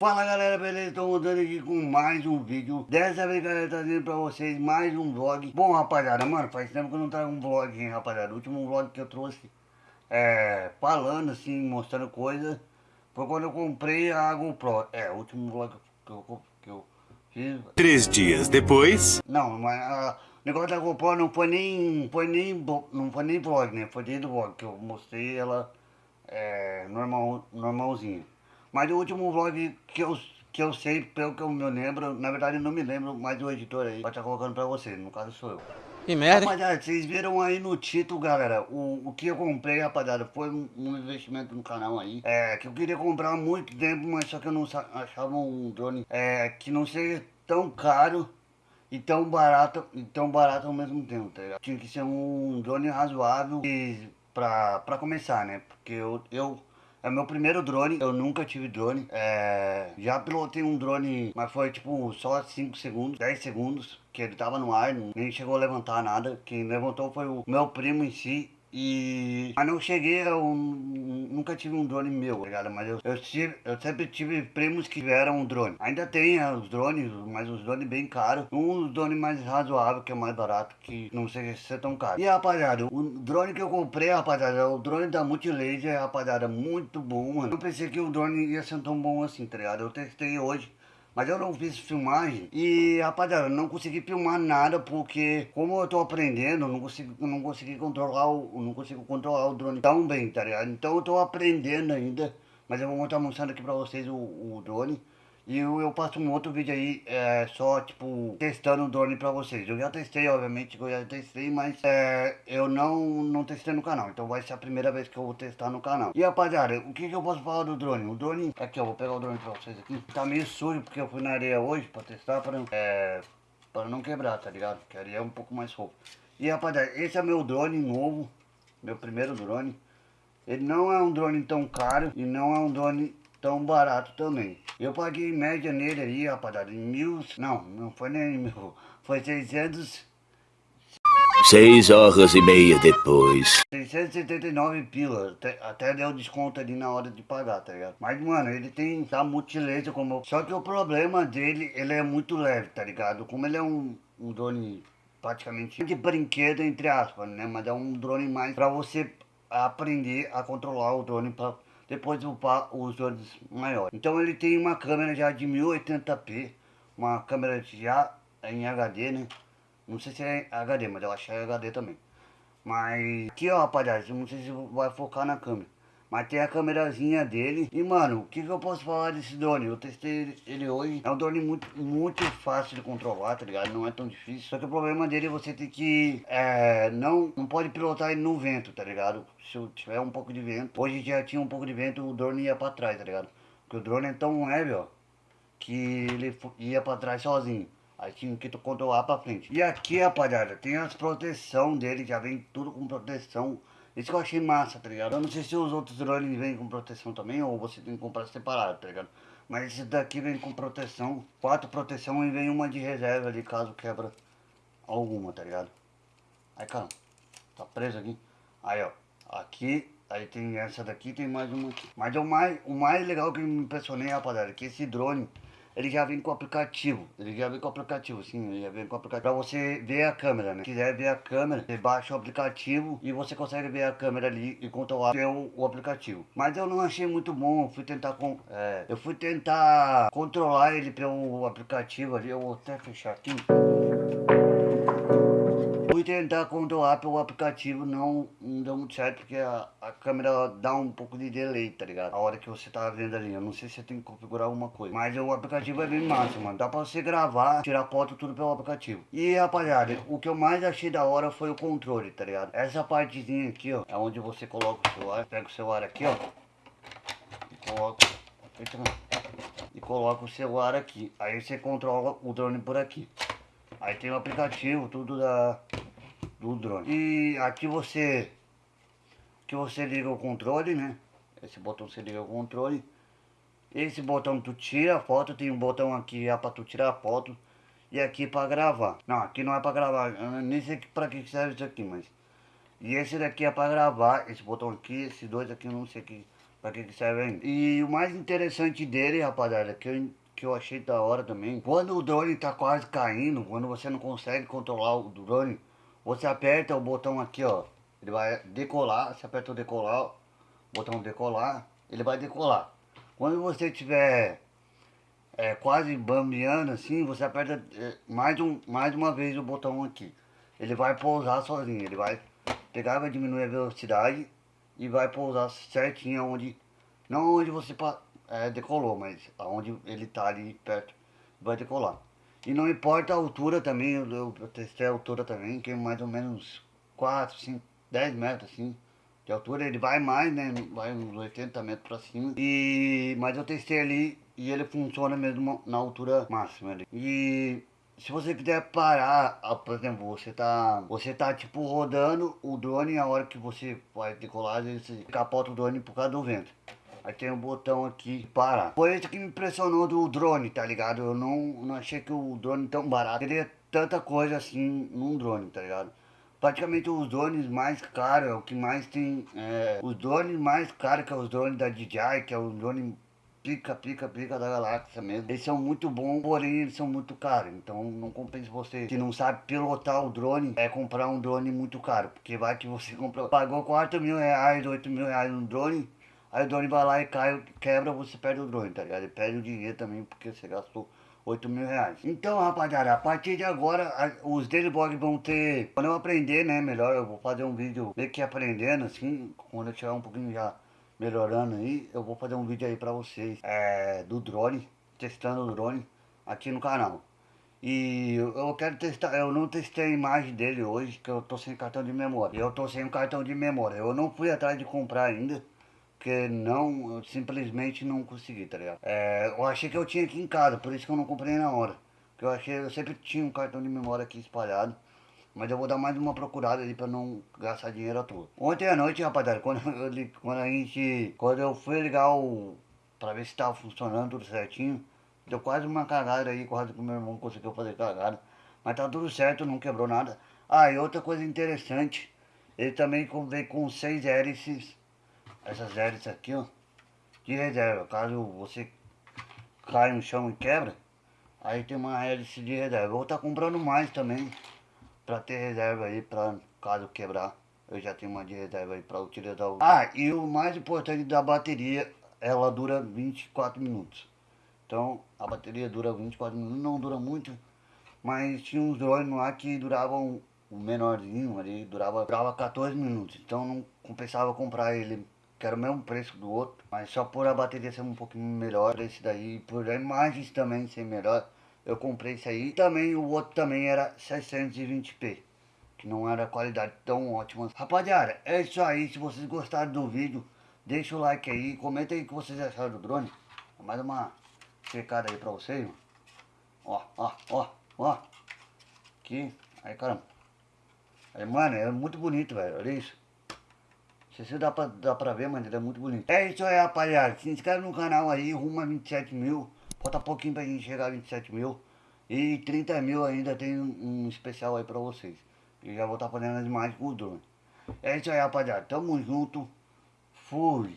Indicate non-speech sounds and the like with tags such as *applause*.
Fala galera, beleza? Estou voltando aqui com mais um vídeo. Dessa vez galera, trazendo pra vocês mais um vlog. Bom rapaziada, mano, faz tempo que eu não trago um vlog, hein, rapaziada? O último vlog que eu trouxe é, falando assim, mostrando coisas Foi quando eu comprei a GoPro É, o último vlog que eu, que eu fiz. Três dias depois... Não, mas a, o negócio da GoPro não foi nem, foi nem, não foi nem vlog, né? Foi dentro do vlog que eu mostrei ela é, normal, normalzinha mas o último vlog que eu, que eu sei, pelo que eu me lembro, na verdade eu não me lembro, mas o editor aí vai estar colocando pra vocês, no caso sou eu. Que merda, Rapaziada, vocês viram aí no título, galera, o, o que eu comprei, rapaziada, foi um, um, investimento no canal aí, é, que eu queria comprar há muito tempo, mas só que eu não achava um drone é, que não seja tão caro e tão barato, e tão barato ao mesmo tempo, tá ligado? Tinha que ser um drone razoável e, pra, pra começar, né, porque eu, eu é meu primeiro drone, eu nunca tive drone. É, já pilotei um drone, mas foi tipo só 5 segundos, 10 segundos, que ele tava no ar, nem chegou a levantar nada. Quem levantou foi o meu primo em si. E... Mas não cheguei, eu nunca tive um drone meu, tá ligado? Mas eu, eu, tive, eu sempre tive primos que tiveram um drone. Ainda tem é, os drones, mas os drones bem caros. Um dos drones mais razoável, que é mais barato, que não sei se é tão caro. E rapaziada, o drone que eu comprei, rapaziada, é o drone da Multilaser, rapaziada, muito bom, mano. Eu pensei que o drone ia ser tão bom assim, tá ligado? Eu testei hoje. Mas eu não fiz filmagem e, rapaziada, não consegui filmar nada porque, como eu tô aprendendo, não consigo, não consegui controlar o, não consigo controlar o drone tão bem, tá ligado? Então eu tô aprendendo ainda, mas eu vou estar mostrando aqui pra vocês o, o drone. E eu, eu passo um outro vídeo aí, é, só, tipo, testando o drone pra vocês. Eu já testei, obviamente, eu já testei, mas é, eu não, não testei no canal. Então vai ser a primeira vez que eu vou testar no canal. E, rapaziada, o que, que eu posso falar do drone? O drone, aqui, eu vou pegar o drone pra vocês aqui. Tá meio sujo, porque eu fui na areia hoje pra testar, pra, é, pra não quebrar, tá ligado? Porque a areia é um pouco mais fofa. E, rapaziada, esse é meu drone novo, meu primeiro drone. Ele não é um drone tão caro e não é um drone tão barato também. Eu paguei média nele aí, rapaziada, em mil... Não, não foi nem mil, *laughs* foi 600... Seis horas e meia depois. 679 pila, até, até deu desconto ali na hora de pagar, tá ligado? Mas, mano, ele tem, tá multilaser como... Só que o problema dele, ele é muito leve, tá ligado? Como ele é um, um drone praticamente de brinquedo, entre aspas, né? Mas é um drone mais pra você aprender a controlar o drone pra depois upar os drones maiores. Então ele tem uma câmera já de 1080p, uma câmera já em HD, né? Não sei se é HD, mas eu acho que é HD também. Mas aqui ó rapaziada, não sei se vai focar na câmera. Mas tem a câmerazinha dele. E mano, o que, que eu posso falar desse drone? Eu testei ele hoje. É um drone muito, muito fácil de controlar, tá ligado? Não é tão difícil. Só que o problema dele é você ter que... É, não, não pode pilotar ele no vento, tá ligado? Se tiver um pouco de vento. Hoje já tinha um pouco de vento, o drone ia pra trás, tá ligado? Porque o drone é tão leve, ó. Que ele ia pra trás sozinho. Aí tinha que controlar pra frente. E aqui, rapaziada, tem as proteção dele. Já vem tudo com proteção isso que eu achei massa, tá ligado? Eu não sei se os outros drones vêm com proteção também ou você tem que comprar separado, tá ligado? Mas esse daqui vem com proteção, quatro proteção e vem uma de reserva ali caso quebra alguma, tá ligado? Aí, cara, tá preso aqui. Aí, ó, aqui, aí tem essa daqui, tem mais uma aqui. Mas é o mais, o mais legal que me impressionei, rapaziada, é que esse drone ele já vem com o aplicativo. Ele já vem com o aplicativo, sim, ele já vem com o aplicativo. Pra você ver a câmera, né? Se quiser ver a câmera, você baixa o aplicativo e você consegue ver a câmera ali e controlar o, o aplicativo. Mas eu não achei muito bom, fui tentar com, é, eu fui tentar controlar ele pelo aplicativo ali, eu vou até fechar aqui fui tentar controlar pelo aplicativo, não, não deu muito certo, porque a, a câmera dá um pouco de delay, tá ligado? A hora que você tá vendo ali, eu não sei se você tem que configurar alguma coisa. Mas o aplicativo é bem massa, mano. Dá pra você gravar, tirar foto, tudo pelo aplicativo. E, rapaziada, o que eu mais achei da hora foi o controle, tá ligado? Essa partezinha aqui, ó, é onde você coloca o celular. Pega o celular aqui, ó. E coloca... E coloca o celular aqui. Aí você controla o drone por aqui. Aí tem o aplicativo, tudo da, do drone. E aqui você, que você liga o controle, né? Esse botão você liga o controle. Esse botão tu tira a foto, tem um botão aqui é para tu tirar a foto. E aqui para gravar. Não, aqui não é para gravar, eu nem sei para que serve isso aqui, mas... E esse daqui é para gravar, esse botão aqui, esses dois aqui eu não sei que, Pra que que serve ainda. E o mais interessante dele, rapaziada, que eu, que eu achei da hora também, quando o drone tá quase caindo, quando você não consegue controlar o drone, você aperta o botão aqui, ó, ele vai decolar, você aperta o decolar, botão decolar, ele vai decolar. Quando você tiver é, quase bambeando assim, você aperta é, mais, um, mais uma vez o botão aqui. Ele vai pousar sozinho, ele vai pegar, vai diminuir a velocidade e vai pousar certinho onde, não onde você é, decolou, mas aonde ele tá ali perto, vai decolar. E não importa a altura também, eu, testei a altura também, que é mais ou menos 4, 5, 10 metros assim de altura, ele vai mais, né, vai uns 80 metros pra cima. E, mas eu testei ali e ele funciona mesmo na altura máxima ali. E se você quiser parar, ah, por exemplo, você tá, você tá tipo rodando o drone a hora que você vai decolar, você capota o drone por causa do vento. Aí tem um botão aqui parar. Foi isso que me impressionou do drone, tá ligado? Eu não, não achei que o drone tão barato teria tanta coisa assim num drone, tá ligado? praticamente os drones mais caros, é o que mais tem, é, os drones mais caros que é os drones da DJI, que é o drone pica, pica, pica da galáxia mesmo. Eles são muito bons, porém eles são muito caros, então não compensa você que não sabe pilotar o drone, é comprar um drone muito caro, porque vai que você *laughs* comprou, pagou 4 mil reais, 8 mil reais no drone, aí o drone vai lá e cai, quebra, você perde o drone, tá ligado? Ele perde o dinheiro também, porque você gastou 8 mil reais. Então, rapaziada, a partir de agora, os daily vlog vão ter... Quando eu aprender, né, melhor, eu vou fazer um vídeo meio que aprendendo, assim, quando eu tiver um pouquinho já melhorando aí, eu vou fazer um vídeo aí pra vocês, é, do drone, testando o drone aqui no canal. E eu quero testar, eu não testei a imagem dele hoje, que eu tô sem cartão de memória. Eu tô sem um cartão de memória, eu não fui atrás de comprar ainda. Porque não, eu simplesmente não consegui, tá ligado? É, eu achei que eu tinha aqui em casa, por isso que eu não comprei na hora. Porque eu achei, eu sempre tinha um cartão de memória aqui espalhado. Mas eu vou dar mais uma procurada ali pra não gastar dinheiro à toa. Ontem à noite, rapaziada, quando, *laughs* eu, quando a gente. Quando eu fui ligar o. pra ver se tava funcionando tudo certinho. Deu quase uma cagada aí, quase que o meu irmão conseguiu fazer cagada. Mas tá tudo certo, não quebrou nada. Ah, e outra coisa interessante. Ele também veio com seis hélices essas hélices aqui, ó, de reserva. Caso você caia no chão e quebra, aí tem uma hélice de reserva. Vou estar tá comprando mais também, pra ter reserva aí, pra caso quebrar. Eu já tenho uma de reserva aí pra utilizar o... Ah, e o mais importante da bateria, ela dura 24 minutos. Então, a bateria dura 24 minutos, não dura muito, mas tinha uns drones lá que duravam, o menorzinho ali, durava, durava 14 minutos. Então não compensava comprar ele que era o mesmo preço do outro, mas só por a bateria ser um pouquinho melhor, esse daí, por imagens também ser melhor, eu comprei esse aí. Também o outro também era 620p, que não era qualidade tão ótima. Rapaziada, é isso aí, se vocês gostaram do vídeo, deixa o like aí, comenta aí o que vocês acharam do drone. Mais uma checada aí pra vocês, ó, ó, ó, ó, aqui, aí caramba. Aí, mano, é muito bonito, velho, olha isso. Se você dá pra, dá pra ver, mano, ele é muito bonito. É isso aí, rapaziada. Se inscreve no canal aí, rumo a 27 mil. Falta pouquinho pra gente chegar a 27 mil. E 30 mil ainda tem um, um especial aí pra vocês. E já vou estar tá fazendo as imagens com o drone. É isso aí, rapaziada. Tamo junto. Fui.